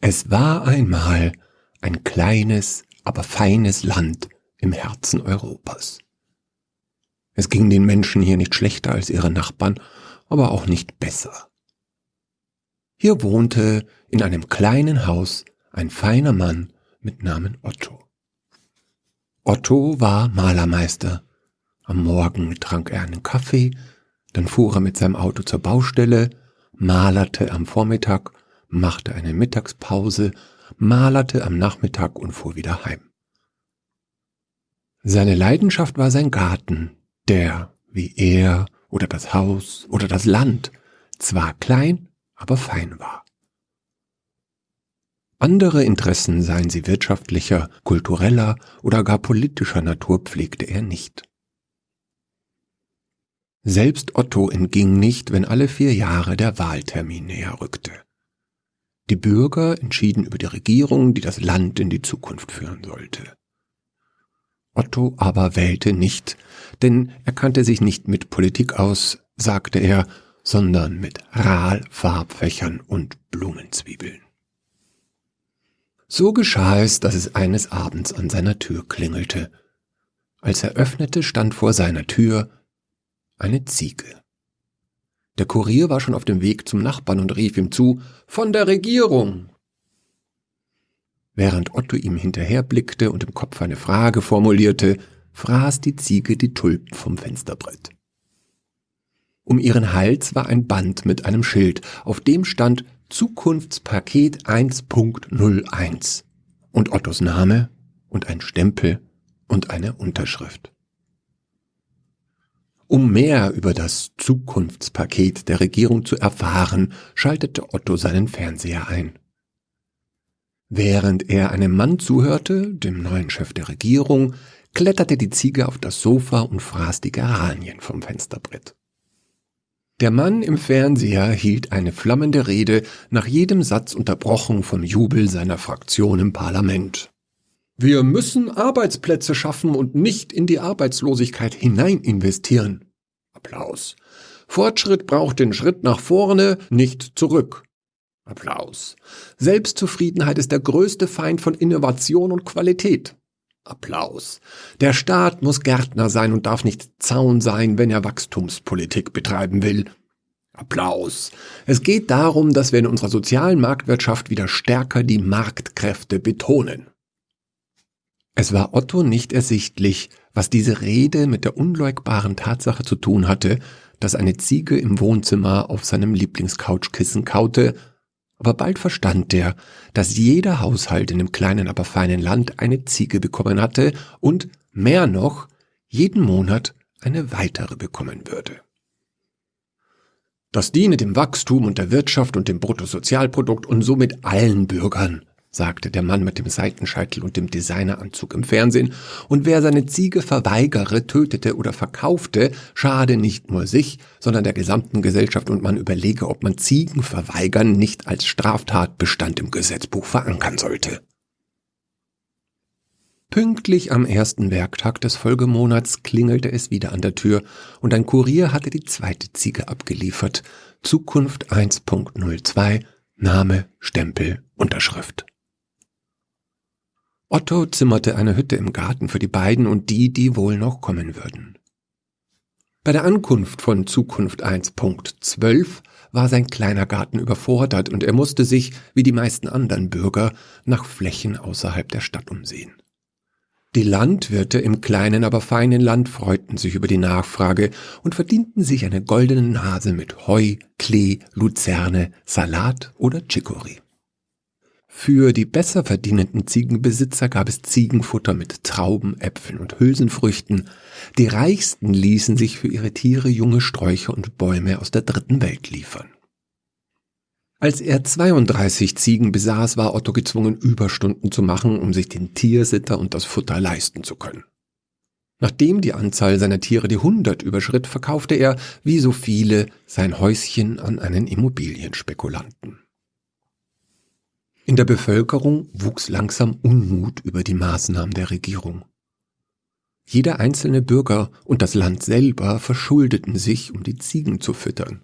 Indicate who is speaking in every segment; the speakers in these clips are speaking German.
Speaker 1: Es war einmal ein kleines, aber feines Land im Herzen Europas. Es ging den Menschen hier nicht schlechter als ihre Nachbarn, aber auch nicht besser. Hier wohnte in einem kleinen Haus ein feiner Mann mit Namen Otto. Otto war Malermeister. Am Morgen trank er einen Kaffee, dann fuhr er mit seinem Auto zur Baustelle, malerte am Vormittag, machte eine Mittagspause, malerte am Nachmittag und fuhr wieder heim. Seine Leidenschaft war sein Garten, der, wie er oder das Haus oder das Land, zwar klein, aber fein war. Andere Interessen, seien sie wirtschaftlicher, kultureller oder gar politischer Natur, pflegte er nicht. Selbst Otto entging nicht, wenn alle vier Jahre der Wahltermin näher rückte. Die Bürger entschieden über die Regierung, die das Land in die Zukunft führen sollte. Otto aber wählte nicht, denn er kannte sich nicht mit Politik aus, sagte er, sondern mit Rahlfarbfächern und Blumenzwiebeln. So geschah es, dass es eines Abends an seiner Tür klingelte. Als er öffnete, stand vor seiner Tür eine Ziege. Der Kurier war schon auf dem Weg zum Nachbarn und rief ihm zu Von der Regierung. Während Otto ihm hinterherblickte und im Kopf eine Frage formulierte, fraß die Ziege die Tulpen vom Fensterbrett. Um ihren Hals war ein Band mit einem Schild, auf dem stand Zukunftspaket 1.01 und Ottos Name und ein Stempel und eine Unterschrift. Um mehr über das Zukunftspaket der Regierung zu erfahren, schaltete Otto seinen Fernseher ein. Während er einem Mann zuhörte, dem neuen Chef der Regierung, kletterte die Ziege auf das Sofa und fraß die Geranien vom Fensterbrett. Der Mann im Fernseher hielt eine flammende Rede, nach jedem Satz unterbrochen vom Jubel seiner Fraktion im Parlament. Wir müssen Arbeitsplätze schaffen und nicht in die Arbeitslosigkeit hinein investieren. Applaus. Fortschritt braucht den Schritt nach vorne, nicht zurück. Applaus. Selbstzufriedenheit ist der größte Feind von Innovation und Qualität. Applaus. Der Staat muss Gärtner sein und darf nicht Zaun sein, wenn er Wachstumspolitik betreiben will. Applaus. Es geht darum, dass wir in unserer sozialen Marktwirtschaft wieder stärker die Marktkräfte betonen. Es war Otto nicht ersichtlich, was diese Rede mit der unleugbaren Tatsache zu tun hatte, dass eine Ziege im Wohnzimmer auf seinem Lieblingscouchkissen kaute aber bald verstand er, dass jeder Haushalt in dem kleinen, aber feinen Land eine Ziege bekommen hatte und, mehr noch, jeden Monat eine weitere bekommen würde. Das diene dem Wachstum und der Wirtschaft und dem Bruttosozialprodukt und somit allen Bürgern, sagte der Mann mit dem Seitenscheitel und dem Designeranzug im Fernsehen, und wer seine Ziege verweigere, tötete oder verkaufte, schade nicht nur sich, sondern der gesamten Gesellschaft und man überlege, ob man Ziegen verweigern nicht als Straftatbestand im Gesetzbuch verankern sollte. Pünktlich am ersten Werktag des Folgemonats klingelte es wieder an der Tür, und ein Kurier hatte die zweite Ziege abgeliefert. Zukunft 1.02, Name, Stempel, Unterschrift. Otto zimmerte eine Hütte im Garten für die beiden und die, die wohl noch kommen würden. Bei der Ankunft von Zukunft 1.12 war sein kleiner Garten überfordert und er musste sich, wie die meisten anderen Bürger, nach Flächen außerhalb der Stadt umsehen. Die Landwirte im kleinen, aber feinen Land freuten sich über die Nachfrage und verdienten sich eine goldene Nase mit Heu, Klee, Luzerne, Salat oder Chicorée. Für die besser verdienenden Ziegenbesitzer gab es Ziegenfutter mit Trauben, Äpfeln und Hülsenfrüchten. Die Reichsten ließen sich für ihre Tiere junge Sträucher und Bäume aus der dritten Welt liefern. Als er 32 Ziegen besaß, war Otto gezwungen, Überstunden zu machen, um sich den Tiersitter und das Futter leisten zu können. Nachdem die Anzahl seiner Tiere die 100 überschritt, verkaufte er, wie so viele, sein Häuschen an einen Immobilienspekulanten. In der Bevölkerung wuchs langsam Unmut über die Maßnahmen der Regierung. Jeder einzelne Bürger und das Land selber verschuldeten sich, um die Ziegen zu füttern.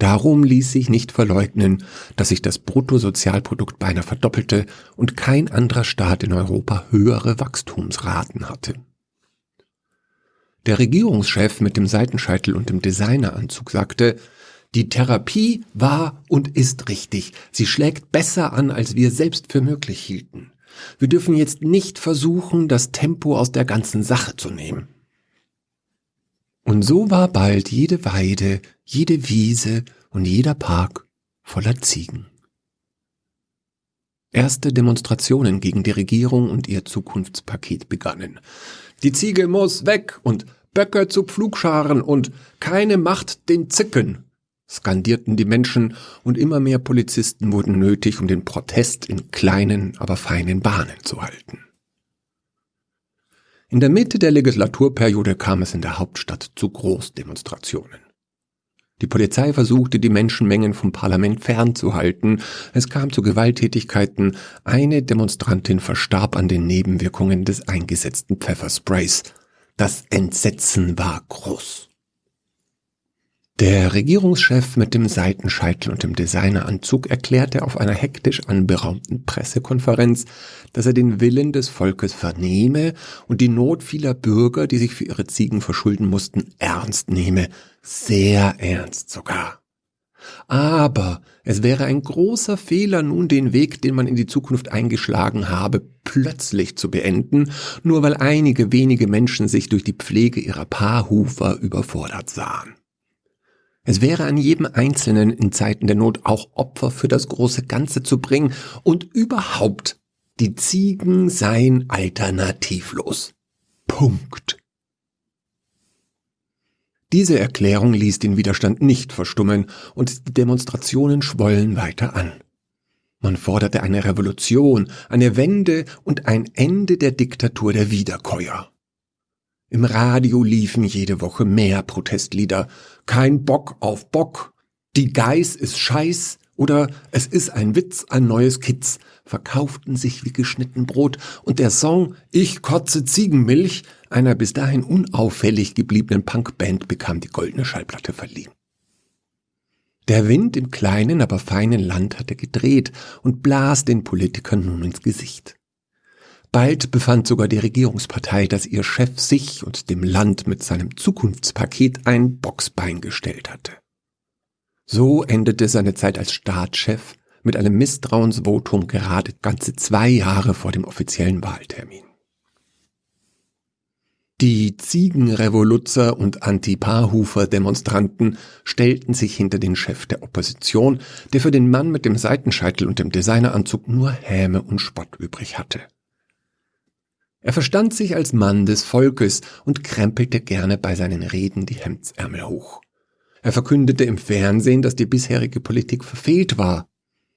Speaker 1: Darum ließ sich nicht verleugnen, dass sich das Bruttosozialprodukt beinahe verdoppelte und kein anderer Staat in Europa höhere Wachstumsraten hatte. Der Regierungschef mit dem Seitenscheitel und dem Designeranzug sagte, die Therapie war und ist richtig. Sie schlägt besser an, als wir selbst für möglich hielten. Wir dürfen jetzt nicht versuchen, das Tempo aus der ganzen Sache zu nehmen. Und so war bald jede Weide, jede Wiese und jeder Park voller Ziegen. Erste Demonstrationen gegen die Regierung und ihr Zukunftspaket begannen. Die Ziege muss weg und Böcke zu Pflugscharen und keine Macht den Zicken, skandierten die Menschen und immer mehr Polizisten wurden nötig, um den Protest in kleinen, aber feinen Bahnen zu halten. In der Mitte der Legislaturperiode kam es in der Hauptstadt zu Großdemonstrationen. Die Polizei versuchte, die Menschenmengen vom Parlament fernzuhalten. Es kam zu Gewalttätigkeiten. Eine Demonstrantin verstarb an den Nebenwirkungen des eingesetzten Pfeffersprays. Das Entsetzen war groß. Der Regierungschef mit dem Seitenscheitel und dem Designeranzug erklärte auf einer hektisch anberaumten Pressekonferenz, dass er den Willen des Volkes vernehme und die Not vieler Bürger, die sich für ihre Ziegen verschulden mussten, ernst nehme, sehr ernst sogar. Aber es wäre ein großer Fehler, nun den Weg, den man in die Zukunft eingeschlagen habe, plötzlich zu beenden, nur weil einige wenige Menschen sich durch die Pflege ihrer Paarhufer überfordert sahen. Es wäre an jedem Einzelnen in Zeiten der Not auch Opfer für das große Ganze zu bringen und überhaupt, die Ziegen seien alternativlos. Punkt. Diese Erklärung ließ den Widerstand nicht verstummen und die Demonstrationen schwollen weiter an. Man forderte eine Revolution, eine Wende und ein Ende der Diktatur der Wiederkäuer. Im Radio liefen jede Woche mehr Protestlieder. Kein Bock auf Bock. Die Geiß ist Scheiß oder es ist ein Witz, ein neues Kitz, verkauften sich wie geschnitten Brot und der Song Ich kotze Ziegenmilch einer bis dahin unauffällig gebliebenen Punkband bekam die goldene Schallplatte verliehen. Der Wind im kleinen, aber feinen Land hatte gedreht und blas den Politikern nun ins Gesicht. Bald befand sogar die Regierungspartei, dass ihr Chef sich und dem Land mit seinem Zukunftspaket ein Boxbein gestellt hatte. So endete seine Zeit als Staatschef mit einem Misstrauensvotum gerade ganze zwei Jahre vor dem offiziellen Wahltermin. Die Ziegenrevoluzzer und Anti-Paarhufer-Demonstranten stellten sich hinter den Chef der Opposition, der für den Mann mit dem Seitenscheitel und dem Designeranzug nur Häme und Spott übrig hatte. Er verstand sich als Mann des Volkes und krempelte gerne bei seinen Reden die Hemdsärmel hoch. Er verkündete im Fernsehen, dass die bisherige Politik verfehlt war,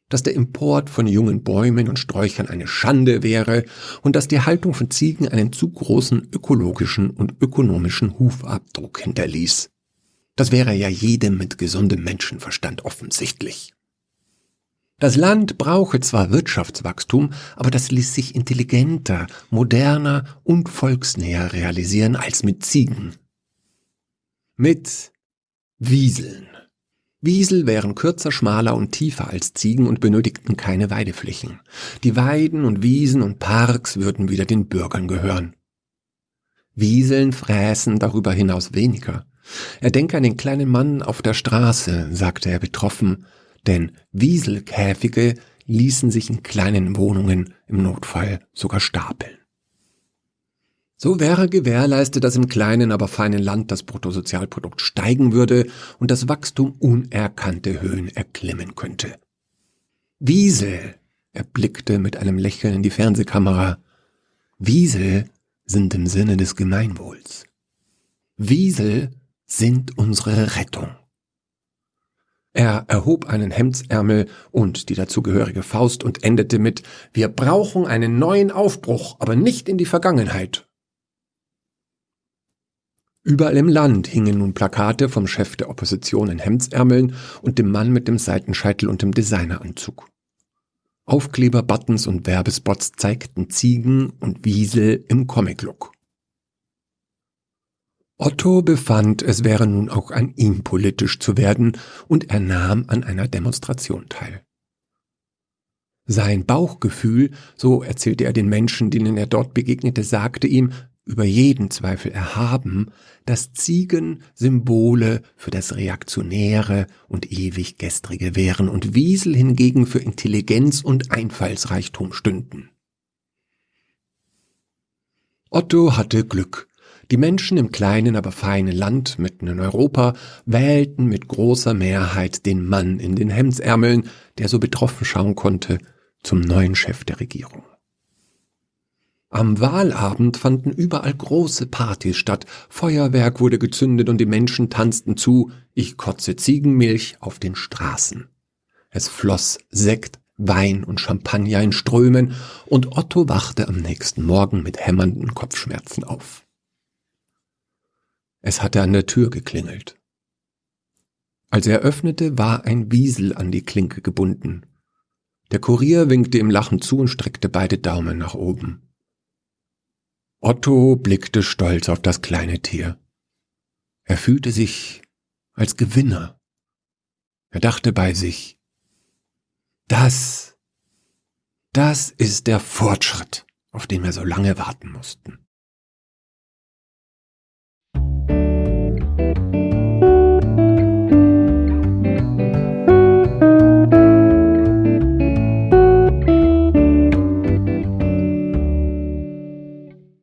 Speaker 1: dass der Import von jungen Bäumen und Sträuchern eine Schande wäre und dass die Haltung von Ziegen einen zu großen ökologischen und ökonomischen Hufabdruck hinterließ. Das wäre ja jedem mit gesundem Menschenverstand offensichtlich. Das Land brauche zwar Wirtschaftswachstum, aber das ließ sich intelligenter, moderner und volksnäher realisieren als mit Ziegen. Mit Wieseln. Wiesel wären kürzer, schmaler und tiefer als Ziegen und benötigten keine Weideflächen. Die Weiden und Wiesen und Parks würden wieder den Bürgern gehören. Wieseln fräßen darüber hinaus weniger. Er denke an den kleinen Mann auf der Straße, sagte er betroffen, denn Wieselkäfige ließen sich in kleinen Wohnungen im Notfall sogar stapeln. So wäre gewährleistet, dass im kleinen, aber feinen Land das Bruttosozialprodukt steigen würde und das Wachstum unerkannte Höhen erklimmen könnte. Wiesel, er blickte mit einem Lächeln in die Fernsehkamera, Wiesel sind im Sinne des Gemeinwohls. Wiesel sind unsere Rettung. Er erhob einen Hemdsärmel und die dazugehörige Faust und endete mit Wir brauchen einen neuen Aufbruch, aber nicht in die Vergangenheit. Überall im Land hingen nun Plakate vom Chef der Opposition in Hemdsärmeln und dem Mann mit dem Seitenscheitel und dem Designeranzug. Aufkleber, Buttons und Werbespots zeigten Ziegen und Wiesel im Comic-Look. Otto befand, es wäre nun auch an ihm politisch zu werden, und er nahm an einer Demonstration teil. Sein Bauchgefühl, so erzählte er den Menschen, denen er dort begegnete, sagte ihm, über jeden Zweifel erhaben, dass Ziegen Symbole für das Reaktionäre und ewig Gestrige wären und Wiesel hingegen für Intelligenz und Einfallsreichtum stünden. Otto hatte Glück. Die Menschen im kleinen, aber feinen Land mitten in Europa wählten mit großer Mehrheit den Mann in den Hemdsärmeln, der so betroffen schauen konnte, zum neuen Chef der Regierung. Am Wahlabend fanden überall große Partys statt, Feuerwerk wurde gezündet und die Menschen tanzten zu, ich kotze Ziegenmilch auf den Straßen. Es floss Sekt, Wein und Champagner in Strömen, und Otto wachte am nächsten Morgen mit hämmernden Kopfschmerzen auf. Es hatte an der Tür geklingelt. Als er öffnete, war ein Wiesel an die Klinke gebunden. Der Kurier winkte ihm lachend zu und streckte beide Daumen nach oben. Otto blickte stolz auf das kleine Tier. Er fühlte sich als Gewinner. Er dachte bei sich, das, das ist der Fortschritt, auf den wir so lange warten mussten.